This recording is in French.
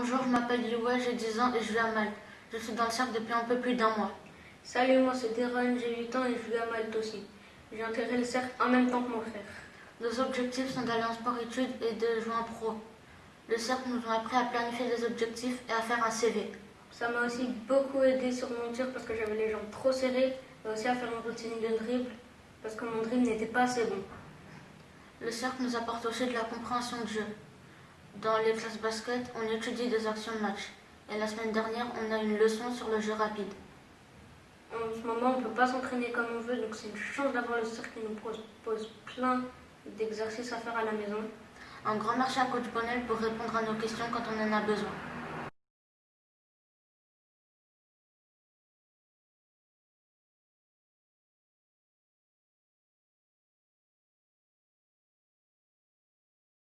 Bonjour, je m'appelle Liwa, j'ai 10 ans et je vis à Malte. Je suis dans le cercle depuis un peu plus d'un mois. Salut, moi c'est Deron, j'ai 8 ans et je vis à Malte aussi. J'ai intégré le cercle en même temps que mon frère. Nos objectifs sont d'aller en sport-études et de jouer en pro. Le cercle nous a appris à planifier des objectifs et à faire un CV. Ça m'a aussi beaucoup aidé sur mon tir parce que j'avais les jambes trop serrées et aussi à faire une routine de dribble parce que mon dribble n'était pas assez bon. Le cercle nous apporte aussi de la compréhension de jeu. Dans les classes basket, on étudie des actions de match. Et la semaine dernière, on a une leçon sur le jeu rapide. En ce moment, on ne peut pas s'entraîner comme on veut, donc c'est une chance d'avoir le cercle qui nous propose plein d'exercices à faire à la maison. Un grand merci à Coach Bonnel pour répondre à nos questions quand on en a besoin.